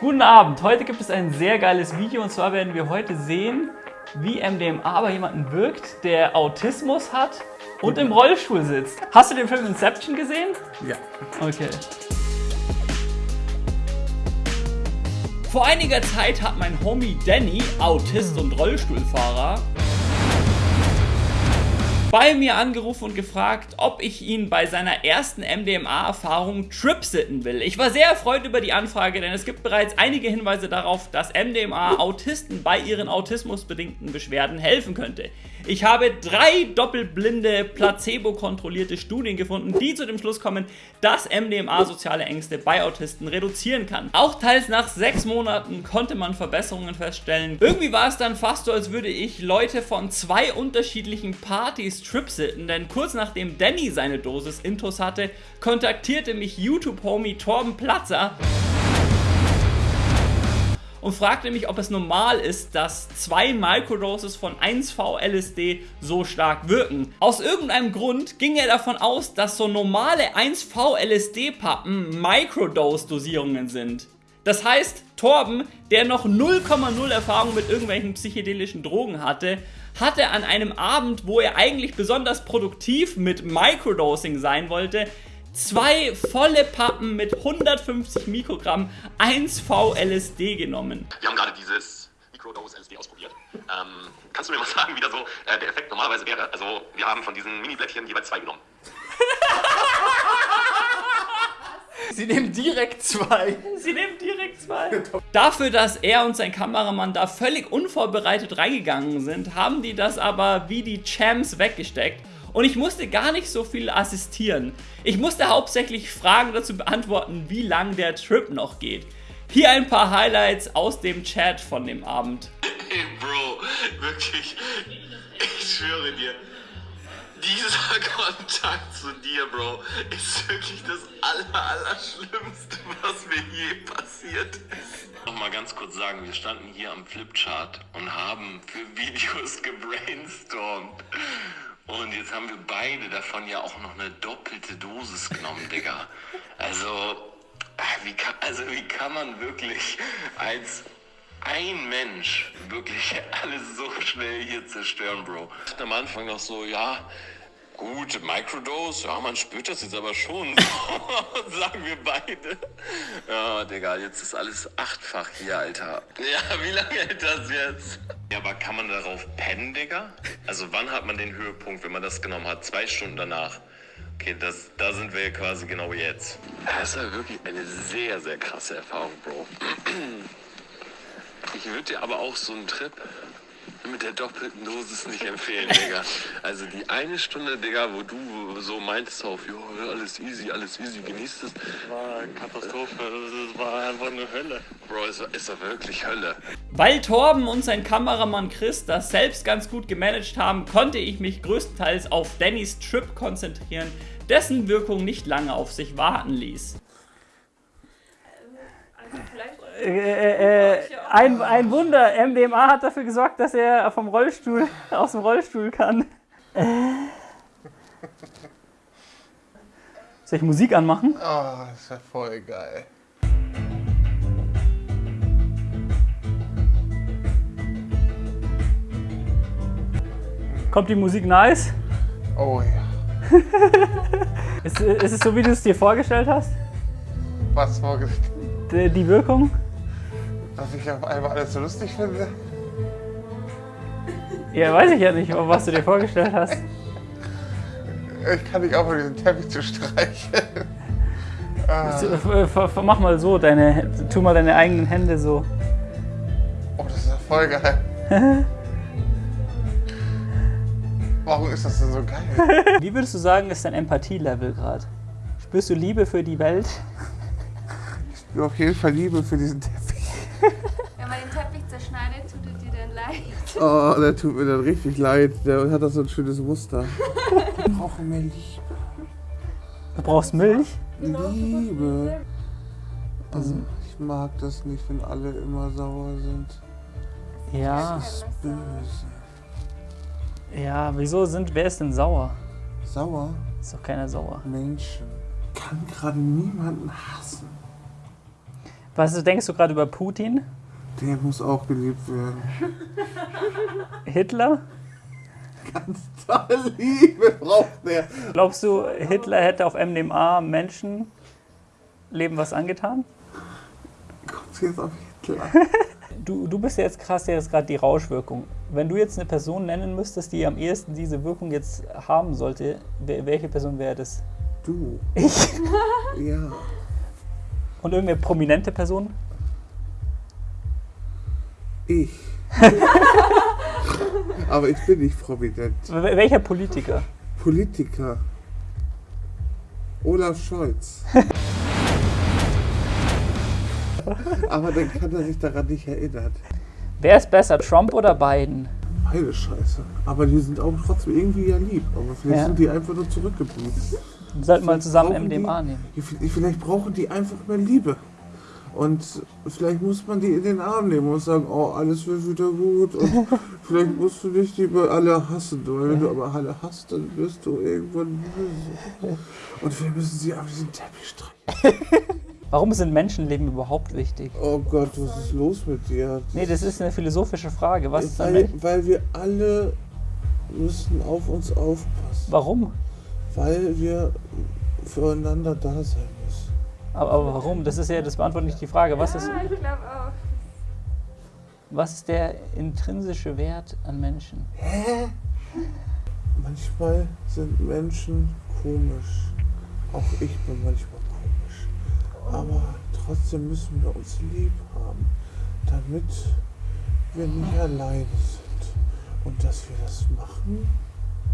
Guten Abend, heute gibt es ein sehr geiles Video und zwar werden wir heute sehen, wie MDMA bei jemandem wirkt, der Autismus hat und im Rollstuhl sitzt. Hast du den Film Inception gesehen? Ja. Okay. Vor einiger Zeit hat mein Homie Danny, Autist und Rollstuhlfahrer, bei mir angerufen und gefragt, ob ich ihn bei seiner ersten MDMA-Erfahrung tripsitten will. Ich war sehr erfreut über die Anfrage, denn es gibt bereits einige Hinweise darauf, dass MDMA Autisten bei ihren autismusbedingten Beschwerden helfen könnte. Ich habe drei doppelblinde, placebo-kontrollierte Studien gefunden, die zu dem Schluss kommen, dass MDMA soziale Ängste bei Autisten reduzieren kann. Auch teils nach sechs Monaten konnte man Verbesserungen feststellen. Irgendwie war es dann fast so, als würde ich Leute von zwei unterschiedlichen Partys tripsitten, denn kurz nachdem Danny seine Dosis Intus hatte, kontaktierte mich YouTube-Homie Torben Platzer und fragte mich, ob es normal ist, dass zwei Microdoses von 1V-LSD so stark wirken. Aus irgendeinem Grund ging er davon aus, dass so normale 1V-LSD-Pappen Microdose-Dosierungen sind. Das heißt, Torben, der noch 0,0 Erfahrung mit irgendwelchen psychedelischen Drogen hatte, hatte an einem Abend, wo er eigentlich besonders produktiv mit Microdosing sein wollte, zwei volle Pappen mit 150 Mikrogramm 1V LSD genommen. Wir haben gerade dieses Microdose LSD ausprobiert. Ähm, kannst du mir mal sagen, wie da so äh, der Effekt normalerweise wäre? Also wir haben von diesen Mini-Blättchen jeweils zwei genommen. Sie nehmen direkt zwei. Sie nehmen direkt zwei. Dafür, dass er und sein Kameramann da völlig unvorbereitet reingegangen sind, haben die das aber wie die Champs weggesteckt. Und ich musste gar nicht so viel assistieren. Ich musste hauptsächlich Fragen dazu beantworten, wie lang der Trip noch geht. Hier ein paar Highlights aus dem Chat von dem Abend. Hey Bro, wirklich, ich schwöre dir, dieser Kontakt zu dir, Bro, ist wirklich das aller, Allerschlimmste, was mir je passiert ist. Nochmal ganz kurz sagen, wir standen hier am Flipchart und haben für Videos gebrainstormt. Und jetzt haben wir beide davon ja auch noch eine doppelte Dosis genommen, Digga. Also, wie kann, also wie kann man wirklich als ein Mensch wirklich alles so schnell hier zerstören, Bro? Ich dachte am Anfang noch so, ja, gut, Microdose, ja, man spürt das jetzt aber schon, sagen wir beide. Ja, Digga, jetzt ist alles achtfach hier, Alter. Ja, wie lange hält das jetzt? Ja, aber kann man darauf pennen, Digga? Also wann hat man den Höhepunkt, wenn man das genommen hat? Zwei Stunden danach. Okay, das, da sind wir quasi genau jetzt. Das war wirklich eine sehr, sehr krasse Erfahrung, Bro. Ich würde dir aber auch so einen Trip mit der doppelten Dosis nicht empfehlen, Digga. Also die eine Stunde, Digga, wo du so meintest auf, jo, alles easy, alles easy, genießt es. war eine Katastrophe. Das war einfach eine Hölle. Bro, es war, es war wirklich Hölle. Weil Torben und sein Kameramann Chris das selbst ganz gut gemanagt haben, konnte ich mich größtenteils auf Dannys Trip konzentrieren, dessen Wirkung nicht lange auf sich warten ließ. Äh, äh, ein, ein Wunder, MDMA hat dafür gesorgt, dass er vom Rollstuhl, aus dem Rollstuhl kann. Äh. Soll ich Musik anmachen? Oh, das ist ja voll geil. Kommt die Musik nice? Oh ja. Ist, ist es so, wie du es dir vorgestellt hast? Was vorgestellt, die Wirkung? Dass ich auf einmal alles so lustig finde. Ja, weiß ich ja nicht, was du dir vorgestellt hast. Ich kann nicht aufhören, diesen Teppich zu. Ah, f- f- Mach mal so, deine, tu mal deine eigenen Hände so. oh, das ist ja voll geil. Warum ist das denn so geil? Wie würdest du sagen, ist dein Empathie-Level gerade? Spürst du Liebe für die Welt? Ich spüre auf jeden Fall Liebe für diesen Teppich. Wenn man den Teppich zerschneidet, tut es dir dann leid. Oh, der tut mir dann richtig leid. Der hat das so ein schönes Muster. Ich brauche mehr Liebe. Du brauchst Milch? Liebe. Also, ich mag das nicht, wenn alle immer sauer sind. Ja. Das ist böse. Ja, wieso sind, wer ist denn sauer? Sauer? Ist doch keiner sauer. Menschen. Kann gerade niemanden hassen. Was denkst du gerade über Putin? Der muss auch geliebt werden. Hitler? Ganz tolle Liebe braucht der. Glaubst du, Hitler hätte auf MDMA Menschenleben was angetan? Kommt jetzt auf Hitler. Du, du bist ja jetzt krass, ja jetzt gerade die Rauschwirkung. Wenn du jetzt eine Person nennen müsstest, die am ehesten diese Wirkung jetzt haben sollte, welche Person wäre das? Du. Ich. Ja. Und irgendeine prominente Person? Ich. Aber ich bin nicht prominent. Wel- Welcher Politiker? Politiker. Olaf Scholz. Aber dann kann er sich daran nicht erinnern. Wer ist besser, Trump oder Biden? Beide Scheiße. Aber die sind auch trotzdem irgendwie ja lieb. Aber vielleicht Ja. sind die einfach nur zurückgeblieben. Wir sollten mal zusammen MDMA die, nehmen. Vielleicht brauchen die einfach mehr Liebe. Und vielleicht muss man die in den Arm nehmen und sagen, oh, alles wird wieder gut. Und vielleicht musst du nicht lieber alle hassen. Weil wenn du aber alle hasst, dann wirst du irgendwann böse. Und wir müssen sie auf diesen Teppich streichen. Warum sind Menschenleben überhaupt wichtig? Oh Gott, was ist los mit dir? Nee, das ist eine philosophische Frage. Was ist weil, Mensch? weil wir alle müssen auf uns aufpassen. Warum? Weil wir füreinander da sein. Aber, aber warum? Das ist ja, das beantwortet nicht die Frage. Was ist, Ja, ich glaube auch. was ist der intrinsische Wert an Menschen? Manchmal sind Menschen komisch. Auch ich bin manchmal komisch. Aber trotzdem müssen wir uns lieb haben, damit wir nicht alleine sind. Und dass wir das machen.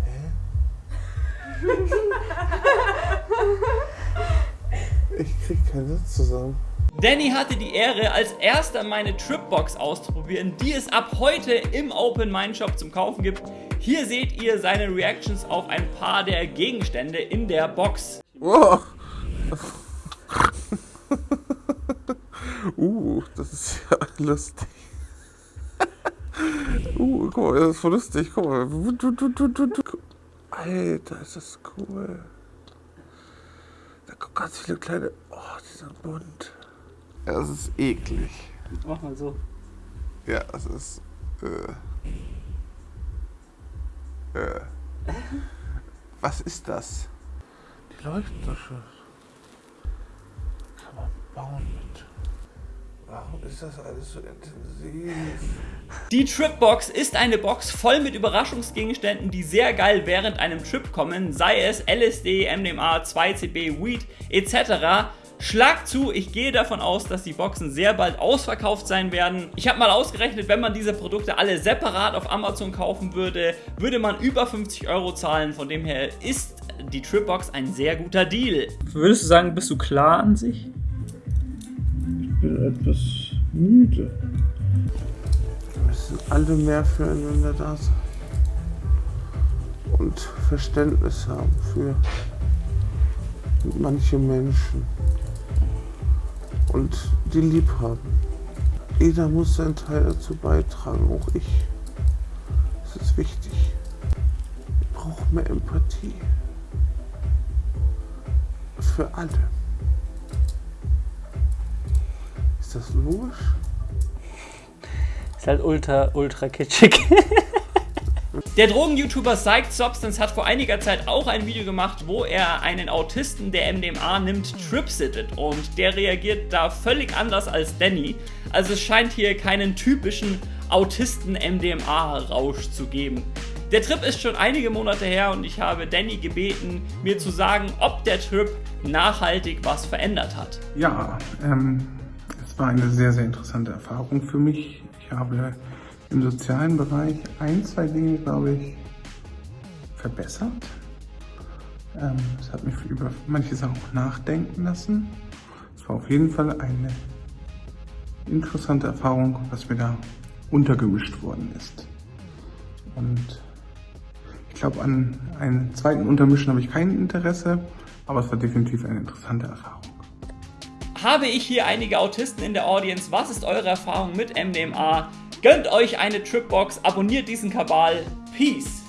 Hä? Ich krieg keinen Satz zusammen. Danny hatte die Ehre, als erster meine Tripbox auszuprobieren, die es ab heute im Open Mind Shop zum Kaufen gibt. Hier seht ihr seine Reactions auf ein paar der Gegenstände in der Box. Wow. uh, das ist ja lustig. uh, guck mal, das ist voll lustig. Guck mal. Alter, ist das cool. Kommen ganz viele kleine. Oh, die sind bunt. Ja, es ist eklig. Mach mal so. Ja, es ist. Äh, äh. Was ist das? Die leuchten doch schon. Kann man bauen mit. Warum ist das alles so intensiv? Die Tripbox ist eine Box voll mit Überraschungsgegenständen, die sehr geil während einem Trip kommen, sei es LSD, MDMA, 2CB, Weed etc. Schlag zu, ich gehe davon aus, dass die Boxen sehr bald ausverkauft sein werden. Ich habe mal ausgerechnet, wenn man diese Produkte alle separat auf Amazon kaufen würde, würde man über 50 Euro zahlen. Von dem her ist die Tripbox ein sehr guter Deal. Würdest du sagen, bist du klar an sich? Ich bin etwas müde. Wir müssen alle mehr füreinander da sein. Und Verständnis haben für manche Menschen. Und die lieb haben. Jeder muss seinen Teil dazu beitragen, auch ich. Das ist wichtig. Wir brauchen mehr Empathie. Für alle. Das logisch? Ist halt ultra, ultra kitschig. Der Drogen-YouTuber Psyched Substance hat vor einiger Zeit auch ein Video gemacht, wo er einen Autisten, der MDMA nimmt, tripsittet und der reagiert da völlig anders als Danny. Also es scheint hier keinen typischen Autisten-MDMA-Rausch zu geben. Der Trip ist schon einige Monate her und ich habe Danny gebeten, mir zu sagen, ob der Trip nachhaltig was verändert hat. Ja, ähm, es war eine sehr, sehr interessante Erfahrung für mich. Ich habe im sozialen Bereich ein, zwei Dinge, glaube ich, verbessert. Ähm, es hat mich über manche Sachen auch nachdenken lassen. Es war auf jeden Fall eine interessante Erfahrung, was mir da untergemischt worden ist. Und ich glaube, an einen zweiten Untermischen habe ich kein Interesse, aber es war definitiv eine interessante Erfahrung. Habe ich hier einige Autisten in der Audience. Was ist eure Erfahrung mit MDMA? Gönnt euch eine Tripbox, abonniert diesen Kabal. Peace!